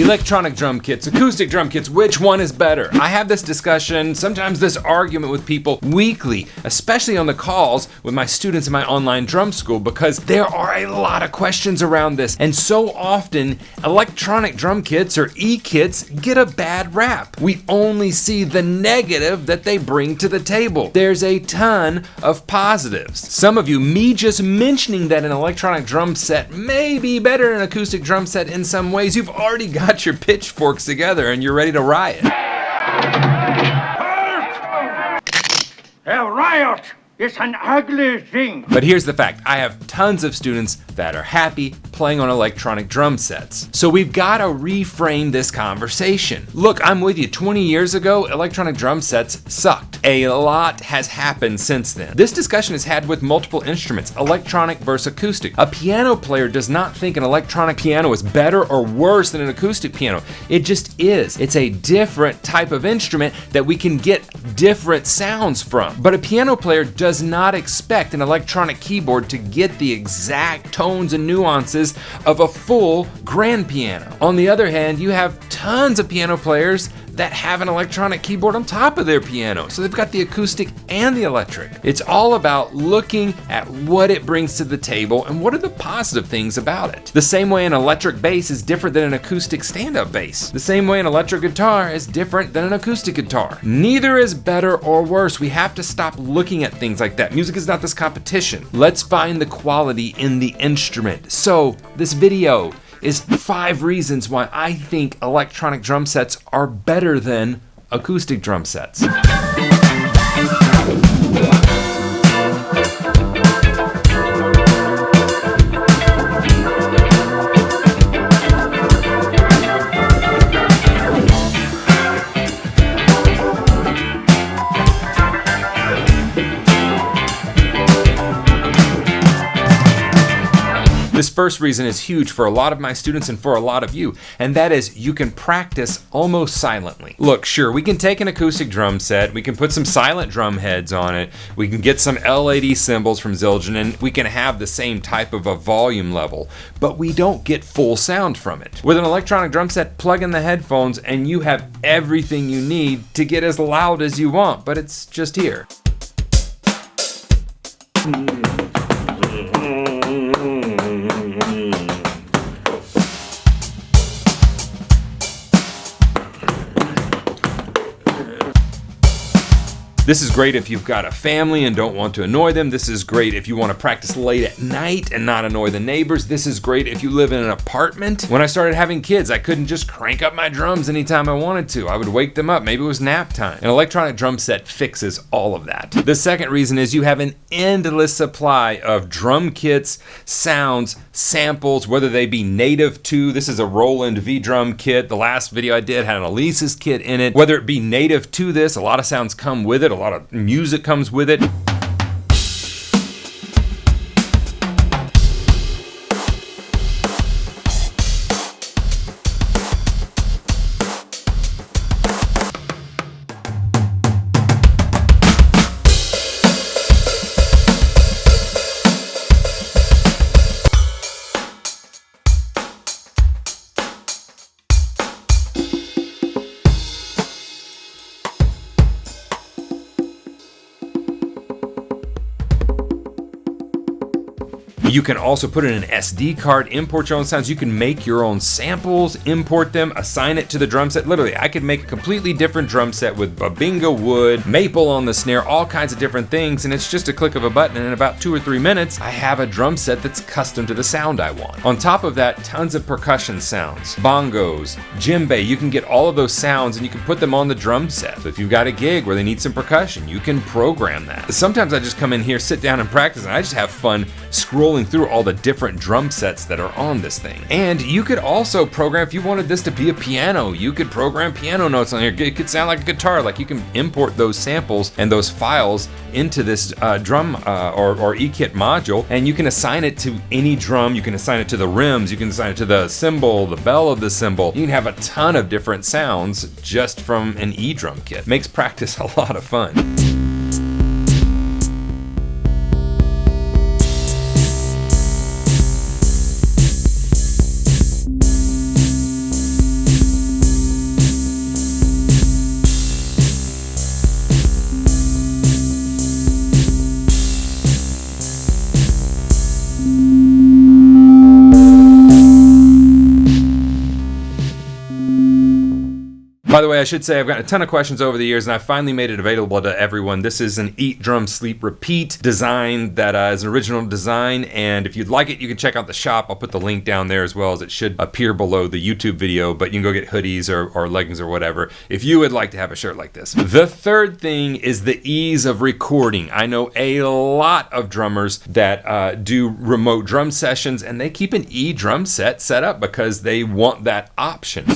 Electronic drum kits, acoustic drum kits, which one is better? I have this discussion, sometimes this argument with people weekly, especially on the calls with my students in my online drum school because there are a lot of questions around this. And so often, electronic drum kits or e-kits get a bad rap. We only see the negative that they bring to the table. There's a ton of positives. Some of you, me just mentioning that an electronic drum set may be better than an acoustic drum set in some ways, you've already got your pitchforks together and you're ready to riot. A riot is an ugly thing. But here's the fact I have tons of students that are happy playing on electronic drum sets. So we've got to reframe this conversation. Look, I'm with you. 20 years ago, electronic drum sets sucked. A lot has happened since then. This discussion is had with multiple instruments, electronic versus acoustic. A piano player does not think an electronic piano is better or worse than an acoustic piano. It just is. It's a different type of instrument that we can get different sounds from. But a piano player does not expect an electronic keyboard to get the exact tones and nuances of a full grand piano. On the other hand, you have tons of piano players that have an electronic keyboard on top of their piano. So they've got the acoustic and the electric. It's all about looking at what it brings to the table and what are the positive things about it. The same way an electric bass is different than an acoustic stand-up bass. The same way an electric guitar is different than an acoustic guitar. Neither is better or worse. We have to stop looking at things like that. Music is not this competition. Let's find the quality in the instrument. So this video is five reasons why I think electronic drum sets are better than acoustic drum sets. This first reason is huge for a lot of my students and for a lot of you, and that is you can practice almost silently. Look, sure, we can take an acoustic drum set, we can put some silent drum heads on it, we can get some L80 cymbals from Zildjian, and we can have the same type of a volume level, but we don't get full sound from it. With an electronic drum set, plug in the headphones and you have everything you need to get as loud as you want, but it's just here. This is great if you've got a family and don't want to annoy them. This is great if you want to practice late at night and not annoy the neighbors. This is great if you live in an apartment. When I started having kids, I couldn't just crank up my drums anytime I wanted to. I would wake them up. Maybe it was nap time. An electronic drum set fixes all of that. The second reason is you have an endless supply of drum kits, sounds, samples, whether they be native to, this is a Roland V drum kit. The last video I did had an Alesis kit in it. Whether it be native to this, a lot of sounds come with it, a lot of music comes with it. You can also put in an SD card, import your own sounds. You can make your own samples, import them, assign it to the drum set. Literally, I could make a completely different drum set with Bubinga wood, maple on the snare, all kinds of different things, and it's just a click of a button, and in about two or three minutes, I have a drum set that's custom to the sound I want. On top of that, tons of percussion sounds, bongos, djembe, you can get all of those sounds and you can put them on the drum set. So if you've got a gig where they need some percussion, you can program that. Sometimes I just come in here, sit down and practice, and I just have fun scrolling through all the different drum sets that are on this thing. And you could also program, if you wanted this to be a piano, you could program piano notes on here. It could sound like a guitar, like you can import those samples and those files into this uh, drum uh, or, or E-kit module, and you can assign it to any drum. You can assign it to the rims, you can assign it to the cymbal, the bell of the cymbal. You can have a ton of different sounds just from an E-drum kit. Makes practice a lot of fun. By the way, I should say I've gotten a ton of questions over the years and I finally made it available to everyone. This is an Eat, Drum, Sleep, Repeat design that uh, is an original design. And if you'd like it, you can check out the shop. I'll put the link down there as well as it should appear below the YouTube video, but you can go get hoodies or, or leggings or whatever if you would like to have a shirt like this. The third thing is the ease of recording. I know a lot of drummers that uh, do remote drum sessions and they keep an E drum set set up because they want that option.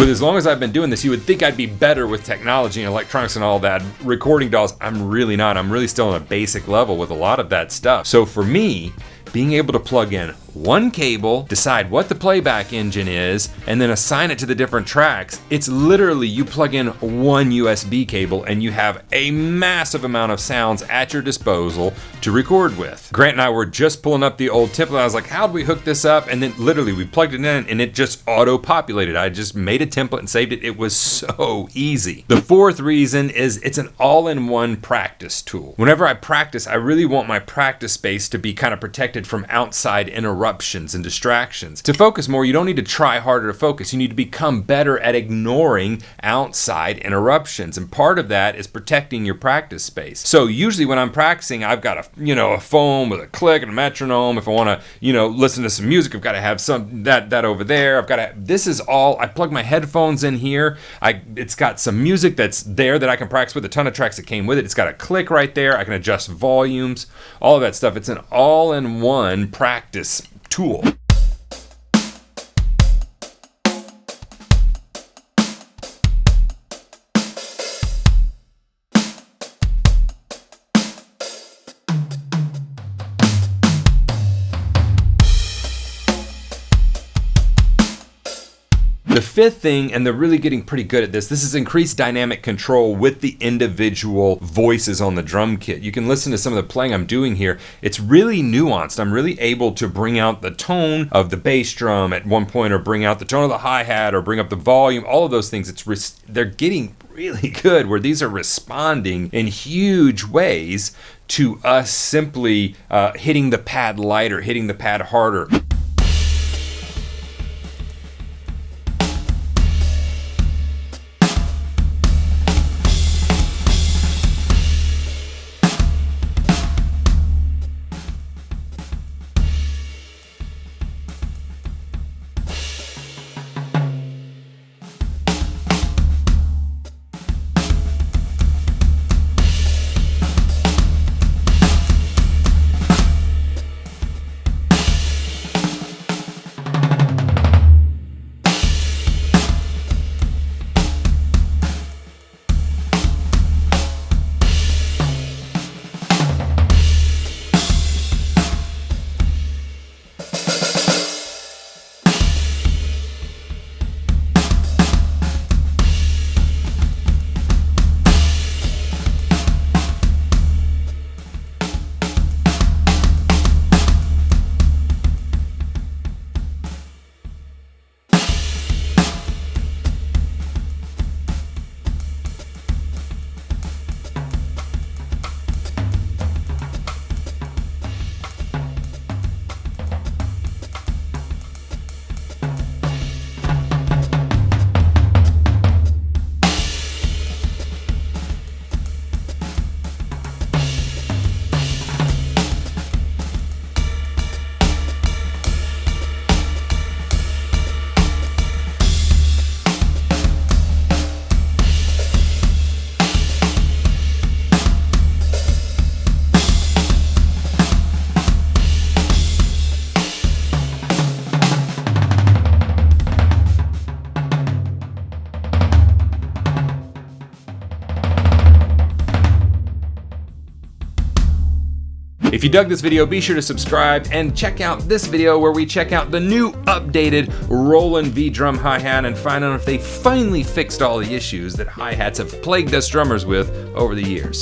With as long as I've been doing this, you would think I'd be better with technology and electronics and all that. Recording DAWs, I'm really not. I'm really still on a basic level with a lot of that stuff. So for me, being able to plug in one cable, decide what the playback engine is, and then assign it to the different tracks. It's literally you plug in one USB cable and you have a massive amount of sounds at your disposal to record with. Grant and I were just pulling up the old template. I was like, how do we hook this up? And then literally we plugged it in and it just auto populated. I just made a template and saved it. It was so easy. The fourth reason is it's an all in one practice tool. Whenever I practice, I really want my practice space to be kind of protected from outside interruptions and distractions. To focus more, you don't need to try harder to focus. You need to become better at ignoring outside interruptions. And part of that is protecting your practice space. So usually when I'm practicing, I've got a, you know, a phone with a click and a metronome. If I want to, you know, listen to some music, I've got to have some that that over there. I've got to this is all I plug my headphones in here. I it's got some music that's there that I can practice with a ton of tracks that came with it. It's got a click right there. I can adjust volumes, all of that stuff. It's an all-in-one practice tool. The fifth thing, and they're really getting pretty good at this, this is increased dynamic control with the individual voices on the drum kit. You can listen to some of the playing I'm doing here. It's really nuanced. I'm really able to bring out the tone of the bass drum at one point, or bring out the tone of the hi-hat, or bring up the volume, all of those things. It's They're getting really good where these are responding in huge ways to us simply uh, hitting the pad lighter, hitting the pad harder. If you dug this video, be sure to subscribe and check out this video where we check out the new updated Roland V drum hi-hat and find out if they finally fixed all the issues that hi-hats have plagued us drummers with over the years.